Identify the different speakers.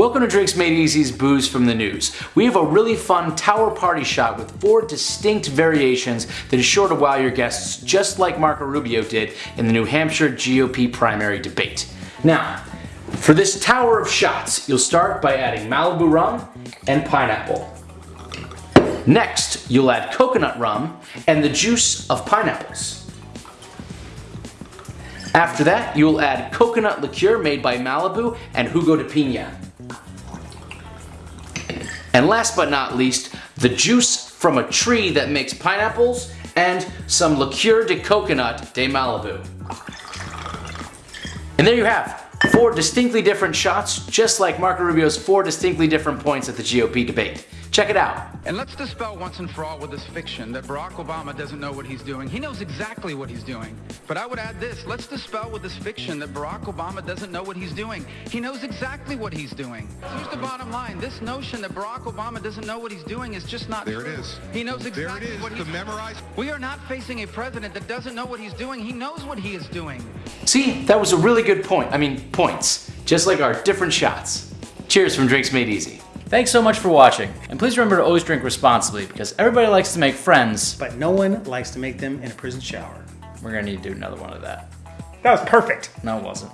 Speaker 1: Welcome to Drinks Made Easy's Booze from the News. We have a really fun tower party shot with four distinct variations that is sure to wow your guests just like Marco Rubio did in the New Hampshire GOP primary debate. Now, for this tower of shots, you'll start by adding Malibu rum and pineapple. Next, you'll add coconut rum and the juice of pineapples. After that, you will add coconut liqueur made by Malibu and jugo de Piña. And last but not least, the juice from a tree that makes pineapples and some liqueur de coconut de Malibu. And there you have four distinctly different shots, just like Marco Rubio's four distinctly different points at the GOP debate. Check it out.
Speaker 2: And let's dispel once and for all with this fiction that Barack Obama doesn't know what he's doing. He knows exactly what he's doing. But I would add this, let's dispel with this fiction that Barack Obama doesn't know what he's doing. He knows exactly what he's doing. Here's the bottom line. This notion that Barack Obama doesn't know what he's doing is just not
Speaker 3: There
Speaker 2: true.
Speaker 3: it is.
Speaker 2: He knows exactly
Speaker 3: There it is,
Speaker 2: what
Speaker 3: to
Speaker 2: he's
Speaker 3: memorize.
Speaker 2: We are not facing a president that doesn't know what he's doing. He knows what he is doing.
Speaker 1: See, that was a really good point. I mean, points. Just like our different shots. Cheers from Drinks Made Easy. Thanks so much for watching, and please remember to always drink responsibly because everybody likes to make friends.
Speaker 4: but no one likes to make them in a prison shower.
Speaker 1: We're gonna need to do another one of that.
Speaker 4: That was perfect.
Speaker 1: No, it wasn't.